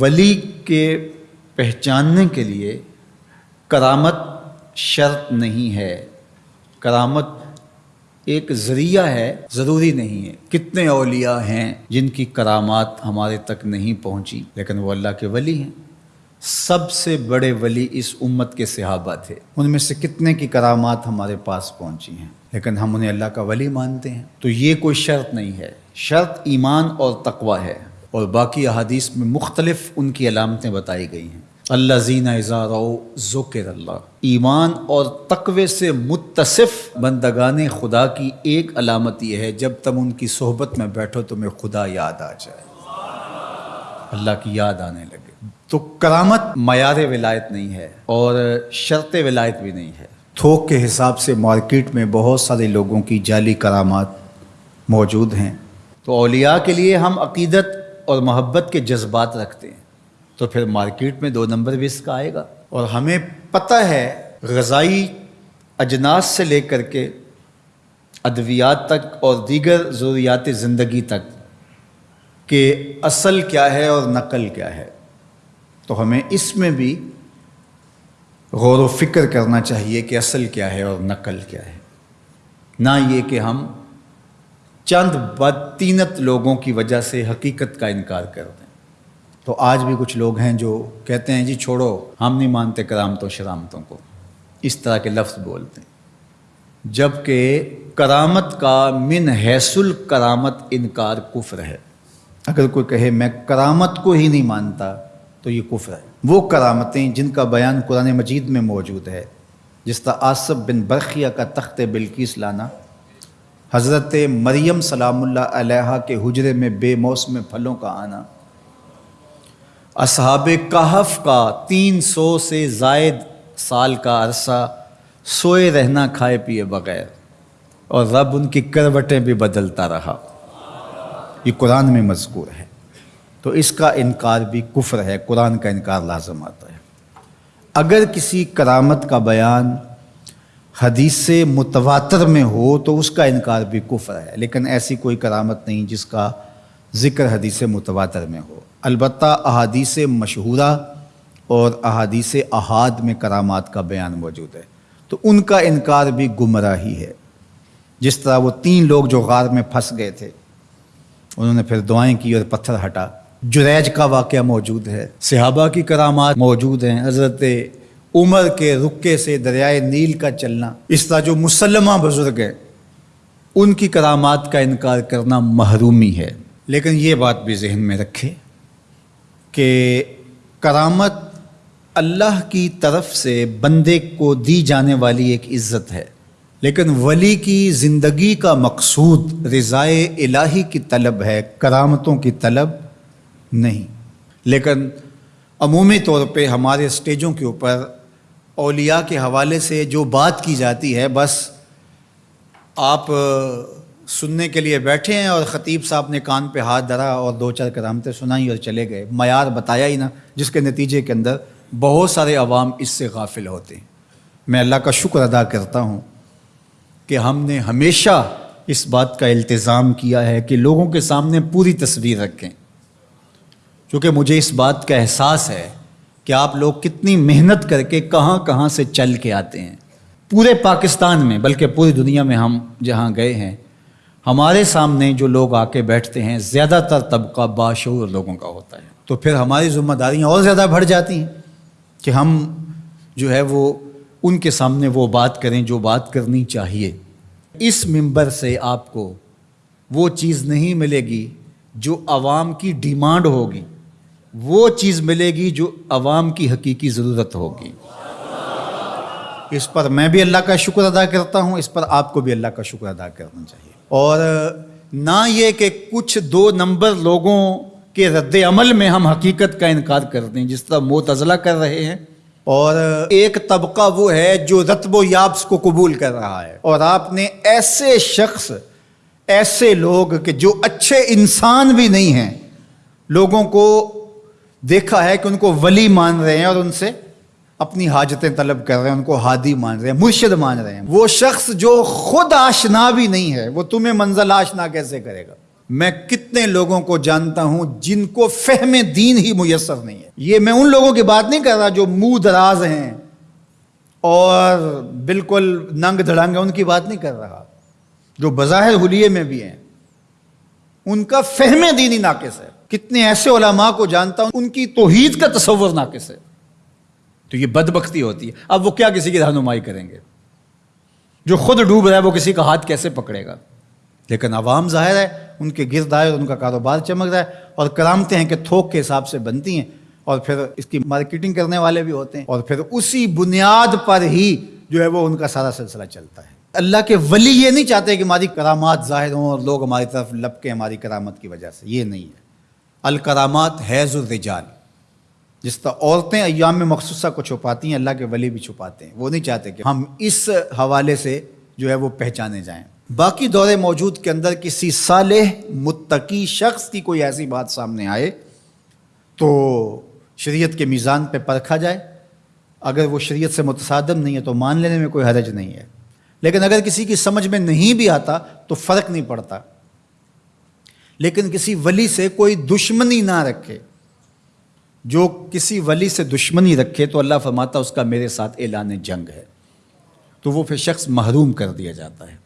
वली के पहचानने के लिए करामत शर्त नहीं है। करामत एक ज़रिया है, ज़रूरी नहीं है। कितने अलिया हैं जिनकी करामात हमारे तक नहीं पहुँची, लेकिन वो अल्लाह के वली हैं। सबसे बड़े वली इस उम्मत के सहाबा थे। उनमें से कितने की करामात हमारे पास पहुँची हैं? लेकिन हम उन्हें अल्लाह का वली मानते हैं। तो ये कोई शर्त नहीं है। शर्त ईमान और तकवा है। और बाकी अहादीस में मुख्तलिफ़ उनकी अलामतें बताई गई हैं। अल्लाह जीना ज़ुकर अल्लाह। ईमान और तकवे से मुतसिफ बंदगान खुदा की एक अलामत यह है, जब तुम उनकी सोहबत में बैठो तुम्हें खुदा याद आ जाए। अल्लाह की याद आने लगे। तो करामत मैार विलायत नहीं है और शर्त विलायत भी नहीं है। थोक के हिसाब से मार्केट में बहुत सारे लोगों की जाली करामात मौजूद हैं। तो अलिया के लिए हम अकीदत और मोहब्बत के जज्बात रखते हैं तो फिर मार्केट में दो नंबर भी इसका आएगा। और हमें पता है, गज़ाई अजनास से लेकर के अद्वियात तक और दीगर ज़रूरियात ज़िंदगी तक के असल क्या है और नकल क्या है तो हमें इसमें भी गौर व फ़िक्र करना चाहिए कि असल क्या है और नकल क्या है। ना ये कि हम चंद बदतीनत लोगों की वजह से हकीकत का इनकार कर दें। तो आज भी कुछ लोग हैं जो कहते हैं, जी छोड़ो, हम नहीं मानते करामतों, शरामतों को। इस तरह के लफ्ज़ बोलते हैं। जबकि करामत का मिन हैसुल करामत इनकार कुफ्र है। अगर कोई कहे, मैं करामत को ही नहीं मानता तो ये कुफ्र है। वो करामतें जिनका बयान कुरान मजीद में मौजूद है। जिस तरह आसफ बिन बरखिया का तख्त बिल्किस लाना हज़रत मरियम सलामुल्लाह अलैहा के हुजरे में बेमौसम फलों का आना। असहाब कहफ का तीन सौ से जायद साल का अरसा सोए रहना खाए पिए बगैर, और रब उनकी करवटें भी बदलता रहा। ये कुरान में मजकूर है। तो इसका इनकार भी कुफ्र है, कुरान का इनकार लाजम आता है। अगर किसी करामत का बयान हदीस मुतवातर में हो तो उसका इनकार भी कुफ्र है, लेकिन ऐसी कोई करामत नहीं जिसका ज़िक्र हदीस मुतवातर में हो। अलबत् अहादीस मशहूरा और अहादीस अहाद में करामात का बयान मौजूद है। तो उनका इनकार भी गुमराही है जिस तरह वो तीन लोग जो गार में फंस गए थे, उन्होंने फिर दुआएँ की और पत्थर हटा। जुरैज का वाक़ मौजूद है। सिहाबा की करामात मौजूद हैं, हज़रत उमर के रुके से दरियाए नील का चलना। इस तरह जो मुसलमा बुज़ुर्ग हैं, उनकी करामात का इनकार करना महरूमी है। लेकिन ये बात भी जहन में रखे कि करामत अल्लाह की तरफ़ से बंदे को दी जाने वाली एक इज़्ज़त है। लेकिन वली की ज़िंदगी का मकसूद रज़ाए इलाही की तलब है, करामतों की तलब नहीं। लेकिन अमूमी तौर पे हमारे स्टेजों के ऊपर अलिया के हवाले से जो बात की जाती है, बस आप सुनने के लिए बैठे हैं और ख़तीब साहब ने कान पे हाथ धरा और दो चार करामतें सुनाई और चले गए। मैार बताया ही ना, जिसके नतीजे के अंदर बहुत सारे अवाम इससे गाफिल होते हैं। मैं अल्लाह का शुक्र अदा करता हूँ कि हमने हमेशा इस बात का इल्तज़ाम किया है कि लोगों के सामने पूरी तस्वीर रखें। क्योंकि मुझे इस बात का एहसास है कि आप लोग कितनी मेहनत करके कहाँ कहाँ से चल के आते हैं। पूरे पाकिस्तान में, बल्कि पूरी दुनिया में हम जहाँ गए हैं, हमारे सामने जो लोग आके बैठते हैं, ज़्यादातर तबका बाशूर लोगों का होता है। तो फिर हमारी ज़िम्मेदारियाँ और ज़्यादा बढ़ जाती हैं कि हम जो है वो, उनके सामने वो बात करें जो बात करनी चाहिए। इस मंबर से आपको वो चीज़ नहीं मिलेगी जो आवाम की डिमांड होगी। वो चीज़ मिलेगी जो आवाम की हकीकी ज़रूरत होगी। इस पर मैं भी अल्लाह का शुक्र अदा करता हूँ, इस पर आपको भी अल्लाह का शुक्र अदा करना चाहिए। और ना ये कि कुछ दो नंबर लोगों के रद्द अमल में हम हकीकत का इनकार कर दें, जिस तरह मोतज़ला कर रहे हैं। और एक तबका वो है जो रतबो याब्स को कबूल कर रहा है। और आपने ऐसे शख्स, ऐसे लोग कि जो अच्छे इंसान भी नहीं हैं, लोगों को देखा है कि उनको वली मान रहे हैं और उनसे अपनी हाजतें तलब कर रहे हैं, उनको हादी मान रहे हैं, मुर्शद मान रहे हैं। वो शख्स जो खुद आशना भी नहीं है, वो तुम्हें मंजिल आशना कैसे करेगा? मैं कितने लोगों को जानता हूँ जिनको फहम दीन ही मुयसर नहीं है। ये मैं उन लोगों की बात नहीं कर रहा जो मुँह दराज हैं और बिल्कुल नंग धड़ांग उनकी बात नहीं कर रहा। जो बज़ाहिर हुलिये में भी हैं उनका फहम दीनी नाकिस है। कितने ऐसे ओलामा को जानता हूँ, उनकी तोहीद का तस्वर नाकिस है। तो ये बदबख्ती होती है। अब वो क्या किसी की रहनुमाई करेंगे? जो खुद डूब रहा है, वो किसी का हाथ कैसे पकड़ेगा? लेकिन अवाम ज़ाहिर है, उनके गिरद आए उनका कारोबार चमक रहा है और करामते हैं कि थोक के हिसाब से बनती हैं और फिर इसकी मार्केटिंग करने वाले भी होते हैं और फिर उसी बुनियाद पर ही जो है वो उनका सारा सिलसिला चलता है। अल्लाह के वली ये नहीं चाहते कि हमारी करामात ज़ाहिर हों और लोग हमारी तरफ़ लपके हमारी करामत की वजह से। ये नहीं है। अल करामात हैज़ुलरिजाल जिस तरह औरतें अयाम में मखसूसा को छुपाती हैं, अल्लाह के वली भी छुपाते हैं। वो नहीं चाहते कि हम इस हवाले से जो है वो पहचाने जाएँ। बाकी दौरे मौजूद के अंदर किसी साल मुत्तकी शख्स की कोई ऐसी बात सामने आए तो शरीयत के मीज़ान पे परखा जाए। अगर वो शरीयत से मुतसादम नहीं है तो मान लेने में कोई हरज नहीं है। लेकिन अगर किसी की समझ में नहीं भी आता तो फ़र्क नहीं पड़ता। लेकिन किसी वली से कोई दुश्मनी ना रखे। जो किसी वली से दुश्मनी रखे तो अल्लाह फरमाता उसका मेरे साथ ऐलान जंग है। तो वो फिर शख्स महरूम कर दिया जाता है।